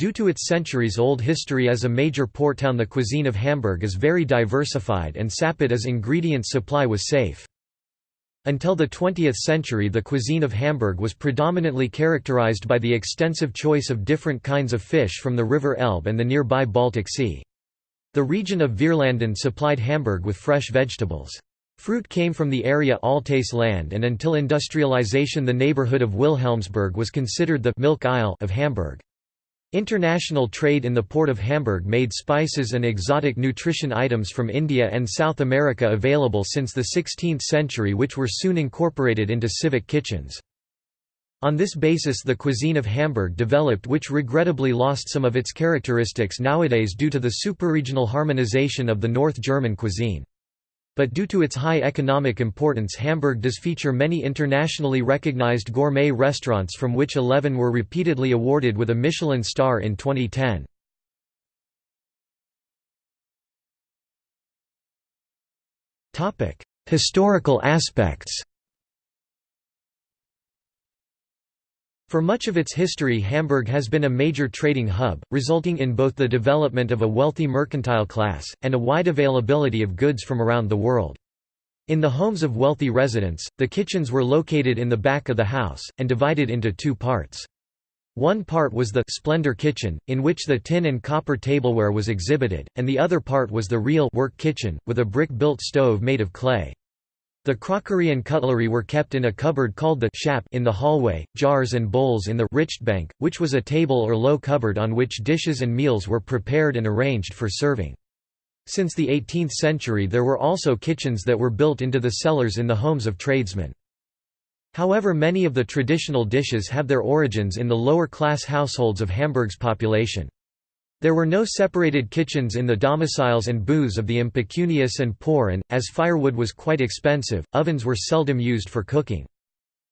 Due to its centuries-old history as a major port town the cuisine of Hamburg is very diversified and sapid as ingredient supply was safe. Until the 20th century the cuisine of Hamburg was predominantly characterized by the extensive choice of different kinds of fish from the River Elbe and the nearby Baltic Sea. The region of Vierlanden supplied Hamburg with fresh vegetables. Fruit came from the area Altes land and until industrialization the neighborhood of Wilhelmsburg was considered the «milk isle» of Hamburg. International trade in the port of Hamburg made spices and exotic nutrition items from India and South America available since the 16th century which were soon incorporated into civic kitchens. On this basis the cuisine of Hamburg developed which regrettably lost some of its characteristics nowadays due to the superregional harmonization of the North German cuisine. But due to its high economic importance Hamburg does feature many internationally recognized gourmet restaurants from which 11 were repeatedly awarded with a Michelin star in 2010. Historical aspects For much of its history Hamburg has been a major trading hub, resulting in both the development of a wealthy mercantile class, and a wide availability of goods from around the world. In the homes of wealthy residents, the kitchens were located in the back of the house, and divided into two parts. One part was the «splendor kitchen», in which the tin and copper tableware was exhibited, and the other part was the real «work kitchen», with a brick-built stove made of clay. The crockery and cutlery were kept in a cupboard called the Schapp in the hallway, jars and bowls in the Richtbank, which was a table or low cupboard on which dishes and meals were prepared and arranged for serving. Since the 18th century there were also kitchens that were built into the cellars in the homes of tradesmen. However many of the traditional dishes have their origins in the lower-class households of Hamburg's population. There were no separated kitchens in the domiciles and booths of the impecunious and poor and, as firewood was quite expensive, ovens were seldom used for cooking.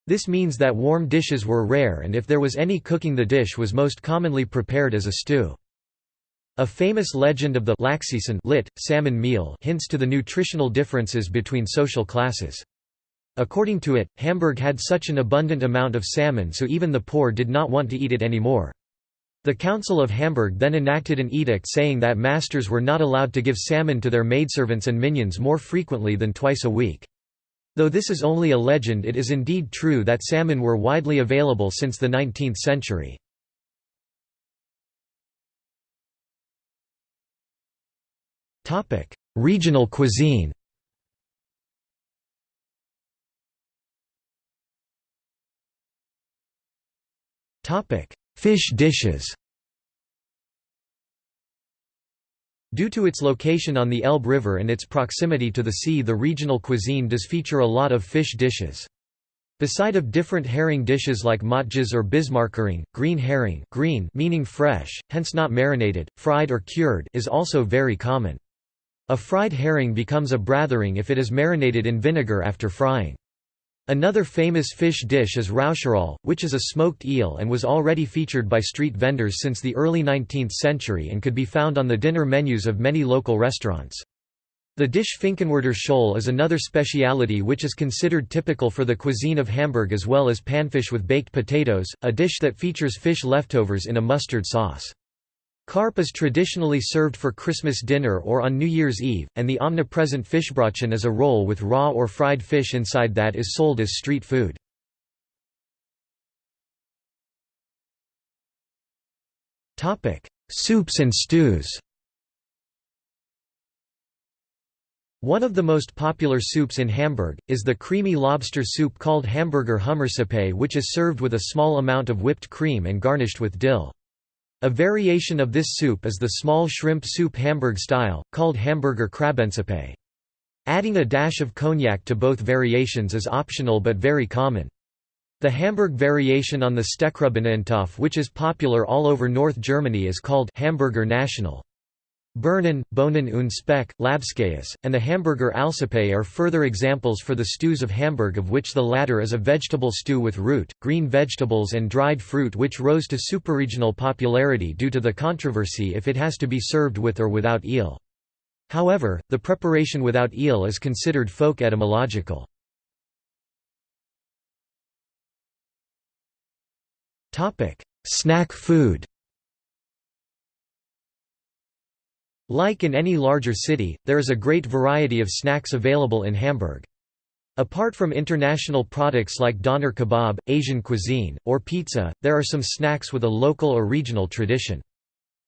This means that warm dishes were rare and if there was any cooking the dish was most commonly prepared as a stew. A famous legend of the lit, salmon meal hints to the nutritional differences between social classes. According to it, Hamburg had such an abundant amount of salmon so even the poor did not want to eat it anymore. The Council of Hamburg then enacted an edict saying that masters were not allowed to give salmon to their maidservants and minions more frequently than twice a week. Though this is only a legend it is indeed true that salmon were widely available since the 19th century. Regional cuisine Fish dishes Due to its location on the Elbe River and its proximity to the sea the regional cuisine does feature a lot of fish dishes. Beside of different herring dishes like matjes or Bismarckhering, green herring green meaning fresh, hence not marinated, fried or cured is also very common. A fried herring becomes a brathering if it is marinated in vinegar after frying. Another famous fish dish is Räucheraal, which is a smoked eel and was already featured by street vendors since the early 19th century and could be found on the dinner menus of many local restaurants. The dish Finkenwerder Scholl is another speciality which is considered typical for the cuisine of Hamburg as well as Pannfisch with baked potatoes, a dish that features fish leftovers in a mustard sauce. Carp is traditionally served for Christmas dinner or on New Year's Eve, and the omnipresent fischbrötchen is a roll with raw or fried fish inside that is sold as street food. Soups and stews One of the most popular soups in Hamburg, is the creamy lobster soup called Hamburger Hummersuppe which is served with a small amount of whipped cream and garnished with dill. A variation of this soup is the small shrimp soup Hamburg style, called Hamburger Krabbensuppe. Adding a dash of cognac to both variations is optional but very common. The Hamburg variation on the Steckrübeneintopf which is popular all over North Germany is called Hamburger National. Birnen, Bohnen und Speck, Labskäse, and the Hamburger Aalsuppe are further examples for the stews of Hamburg of which the latter is a vegetable stew with root, green vegetables and dried fruit which rose to superregional popularity due to the controversy if it has to be served with or without eel. However, the preparation without eel is considered folk etymological. Snack food Like in any larger city, there is a great variety of snacks available in Hamburg. Apart from international products like doner kebab, Asian cuisine, or pizza, there are some snacks with a local or regional tradition.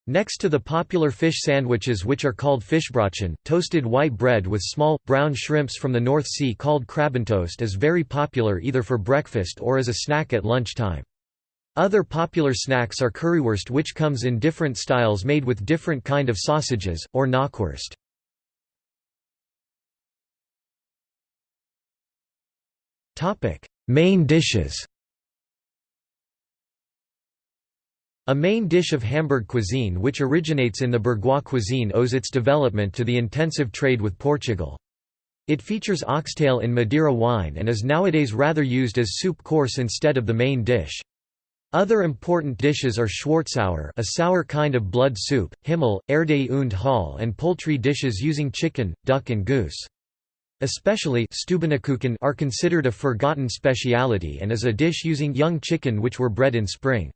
Next to the popular fish sandwiches which are called fischbrötchen, toasted white bread with small, brown shrimps from the North Sea called krabbentoast is very popular either for breakfast or as a snack at lunchtime. Other popular snacks are currywurst which comes in different styles made with different kind of sausages, or knockwurst. Main dishes A main dish of Hamburg cuisine which originates in the bourgeois cuisine owes its development to the intensive trade with Portugal. It features oxtail in Madeira wine and is nowadays rather used as soup course instead of the main dish. Other important dishes are Schwarzsauer a sour kind of blood soup, Himmel, Erde und Hall and poultry dishes using chicken, duck and goose. Especially Stubenküken are considered a forgotten speciality and is a dish using young chicken which were bred in spring.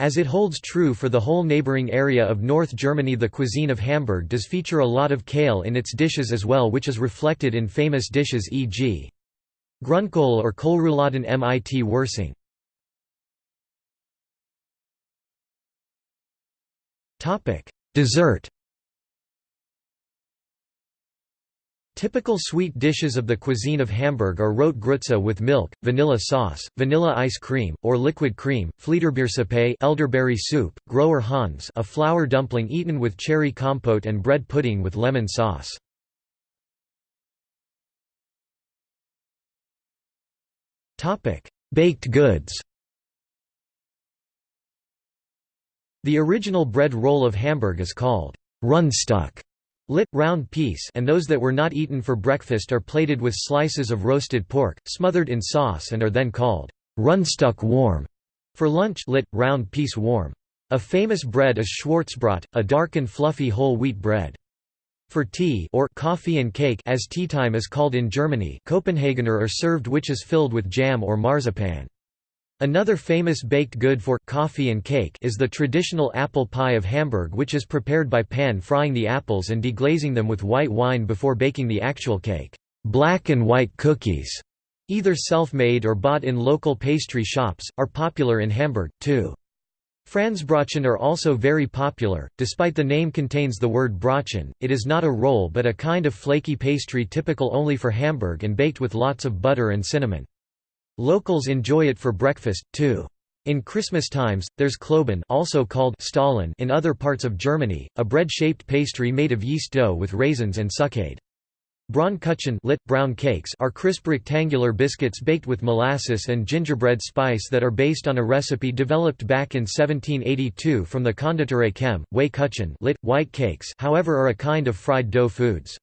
As it holds true for the whole neighboring area of North Germany the cuisine of Hamburg does feature a lot of kale in its dishes as well which is reflected in famous dishes e.g. Grünkohl or Kohlrouladen mit Wirsing. Dessert Typical sweet dishes of the cuisine of Hamburg are Rotgrütze with milk, vanilla sauce, vanilla ice cream, or liquid cream, Fliederbiersuppe elderberry soup, Großer Hans a flour dumpling eaten with cherry compote and bread pudding with lemon sauce. Baked goods The original bread roll of Hamburg is called Rundstück lit, round piece and those that were not eaten for breakfast are plated with slices of roasted pork, smothered in sauce and are then called Rundstück warm for lunch lit, round piece warm. A famous bread is Schwarzbrot, a dark and fluffy whole wheat bread. For tea or coffee and cake as tea time is called in Germany Copenhagener are served which is filled with jam or marzipan. Another famous baked good for coffee and cake is the traditional apple pie of Hamburg which is prepared by pan-frying the apples and deglazing them with white wine before baking the actual cake. Black and white cookies, either self-made or bought in local pastry shops, are popular in Hamburg, too. Franzbrötchen are also very popular, despite the name contains the word Brötchen, it is not a roll but a kind of flaky pastry typical only for Hamburg and baked with lots of butter and cinnamon. Locals enjoy it for breakfast, too. In Christmas times, there's Kloben also called Stollen in other parts of Germany, a bread-shaped pastry made of yeast dough with raisins and succade. Braunkuchen lit, brown cakes are crisp rectangular biscuits baked with molasses and gingerbread spice that are based on a recipe developed back in 1782 from the Konditorei Kemm. Weikuchen lit, white cakes however are a kind of fried dough foods.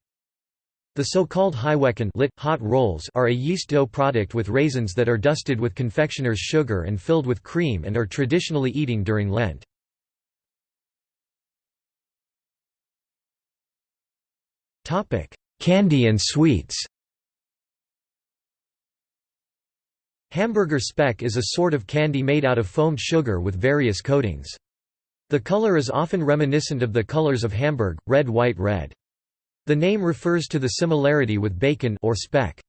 The so-called Heiwecken lit, hot rolls are a yeast dough product with raisins that are dusted with confectioner's sugar and filled with cream and are traditionally eating during Lent. Candy and sweets Hamburger Speck is a sort of candy made out of foamed sugar with various coatings. The color is often reminiscent of the colors of Hamburg, red white red. The name refers to the similarity with bacon or speck.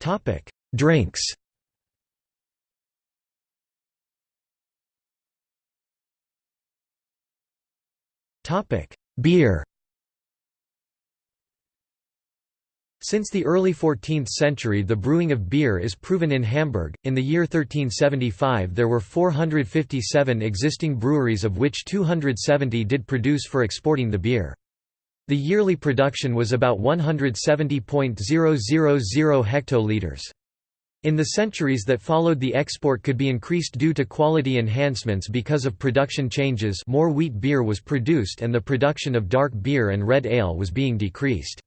Topic: Drinks. Topic: Beer. Since the early 14th century the brewing of beer is proven in Hamburg. In the year 1375 there were 457 existing breweries of which 270 did produce for exporting the beer. The yearly production was about 170.000 hectoliters. In the centuries that followed the export could be increased due to quality enhancements because of production changes more wheat beer was produced and the production of dark beer and red ale was being decreased.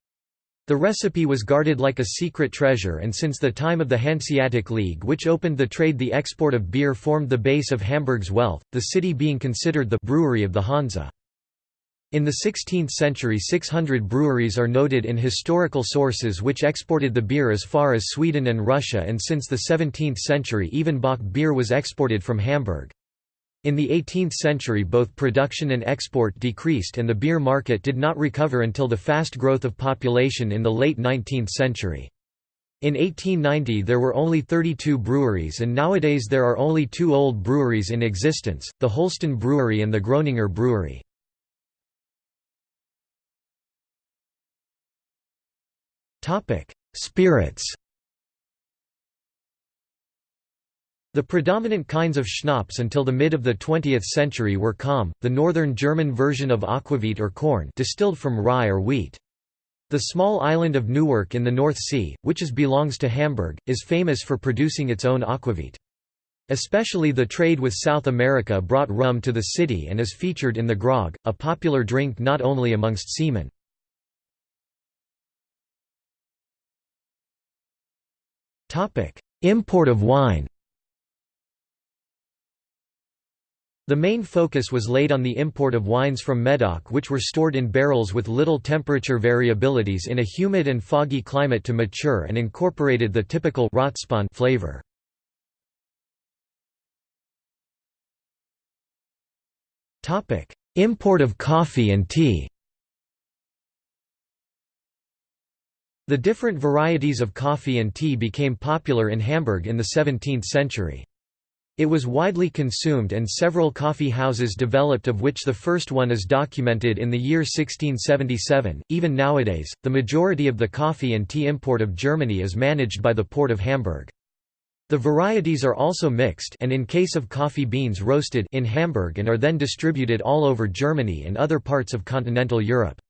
The recipe was guarded like a secret treasure and since the time of the Hanseatic League which opened the trade the export of beer formed the base of Hamburg's wealth, the city being considered the brewery of the Hansa. In the 16th century 600 breweries are noted in historical sources which exported the beer as far as Sweden and Russia and since the 17th century even Bach beer was exported from Hamburg. In the 18th century both production and export decreased and the beer market did not recover until the fast growth of population in the late 19th century. In 1890 there were only 32 breweries and nowadays there are only two old breweries in existence, the Holsten Brewery and the Gröninger Brewery. Spirits The predominant kinds of schnapps until the mid of the 20th century were Köm, the northern German version of aquavit or corn distilled from rye or wheat. The small island of Neuwerk in the North Sea, which is belongs to Hamburg, is famous for producing its own aquavit. Especially the trade with South America brought rum to the city and is featured in the grog, a popular drink not only amongst seamen. Import of wine The main focus was laid on the import of wines from Medoc which were stored in barrels with little temperature variabilities in a humid and foggy climate to mature and incorporated the typical flavor. Import of coffee and tea The different varieties of coffee and tea became popular in Hamburg in the 17th century. It was widely consumed and several coffee houses developed of which the first one is documented in the year 1677. Even nowadays, the majority of the coffee and tea import of Germany is managed by the port of Hamburg. The varieties are also mixed and in case of coffee beans roasted in Hamburg and are then distributed all over Germany and other parts of continental Europe.